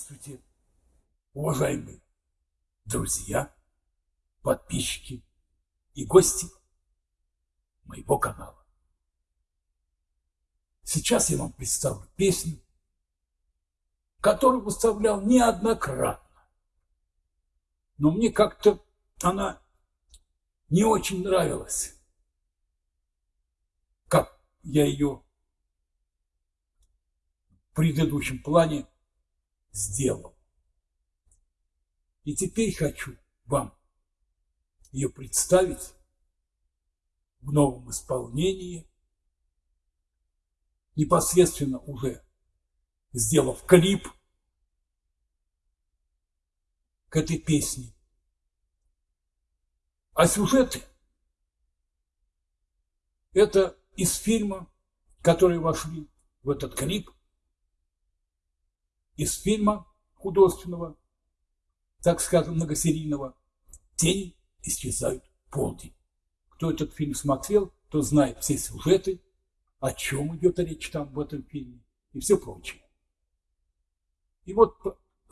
Здравствуйте, уважаемые друзья, подписчики и гости моего канала. Сейчас я вам представлю песню, которую выставлял неоднократно. Но мне как-то она не очень нравилась, я ее в предыдущем плане сделал. И теперь хочу вам ее представить в новом исполнении, непосредственно уже сделав клип к этой песне. А сюжеты – это из фильма, которые вошли в этот клип, из фильма художественного, так скажем, многосерийного «Тени исчезают полдень». Кто этот фильм смотрел, то знает все сюжеты, о чем идет речь там в этом фильме и все прочее. И вот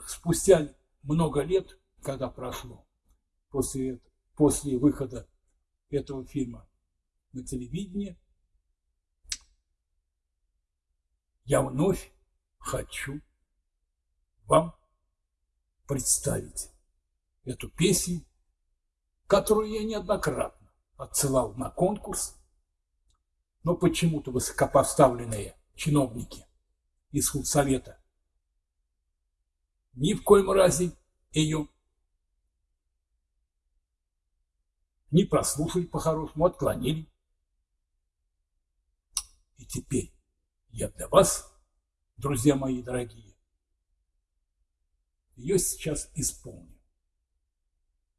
спустя много лет, когда прошло после, после выхода этого фильма на телевидение, я вновь хочу вам представить эту песню, которую я неоднократно отсылал на конкурс, но почему-то высокопоставленные чиновники из худсовета ни в коем разе ее не прослушали по-хорошему, отклонили. И теперь я для вас, друзья мои дорогие, ее сейчас исполню.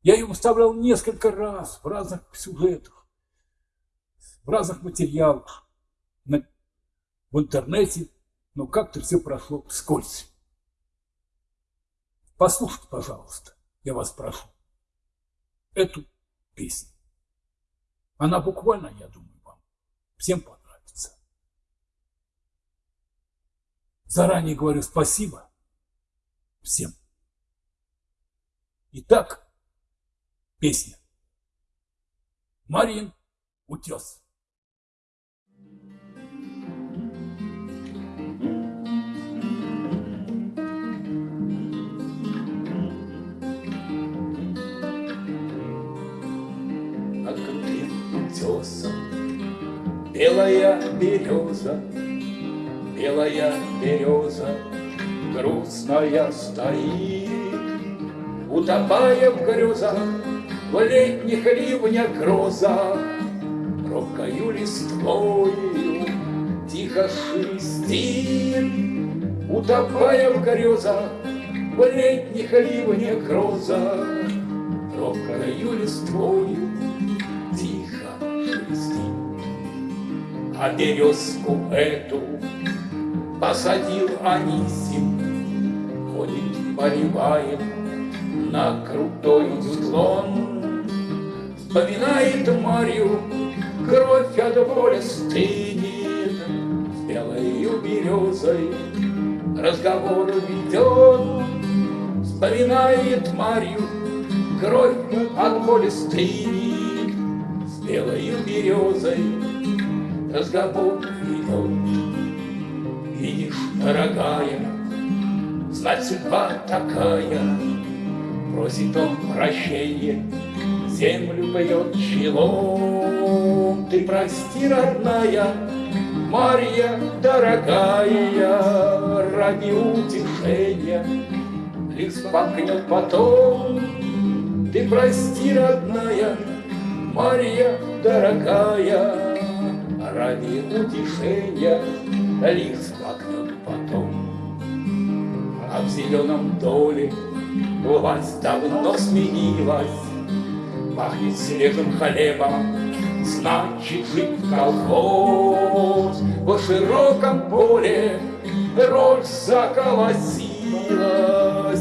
Я ее выставлял несколько раз в разных сюжетах, в разных материалах, на, в интернете, но как-то все прошло вскользь. Послушайте, пожалуйста, я вас прошу, эту песню. Она буквально, я думаю, вам всем понравится. Заранее говорю спасибо всем. Итак, песня. Марин Утес. Утесом Белая береза, белая береза Грустная стоит Утопая в грезах, в летних ливнях грозах, Робкою листвою тихо шелестит, Утопая в грезах, в летних ливнях грозах, Робкою листвою тихо шелестит. А березку эту посадил Анисим, Ходит, поливает на крутой склон. Вспоминает Марью, кровь от боли стынет, С белою березой разговор ведет. Вспоминает Марью, кровь от боли стынет, С белою березой разговор ведет. Дорогая, знать судьба такая, Просит он прощения, землю поет челом. Ты прости, родная, Марья дорогая, Ради утешения лист погнет потом. Ты прости, родная, Марья дорогая, Ради утешения лист погнет потом. А в зеленом доле Власть давно сменилась, Пахнет свежим хлебом, Значит, жить колхоз. По широком поле роль заколосилась,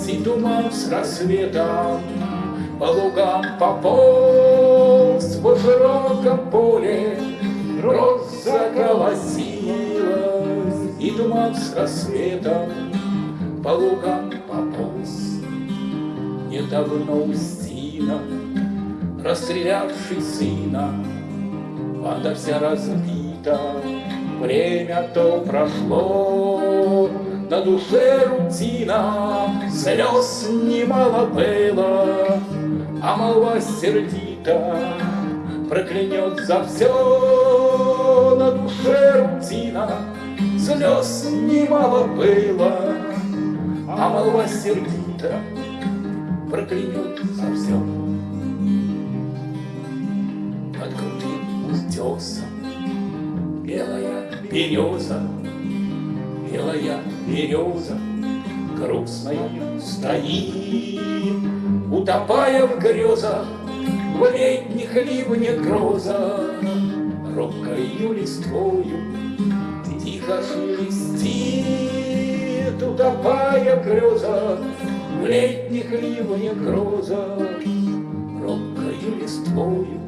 И туман с рассветом по лугам пополз. По широком поле С рассветом по лугам пополз. Недавно Устина, расстрелявший сына, Банда вся разбита, время то прошло, На душе рутина, слез немало было, А молва сердита проклянет за все, На душе рутина, слез немало было, А молва сердита проклянет за все. Под крутым утесом Белая береза, белая береза Грустная стоит, утопая в грезах В летних ливнях гроза Робкою листвою тихо шелестит Утопая в грезах в летних ливнях гроза Робкою листвою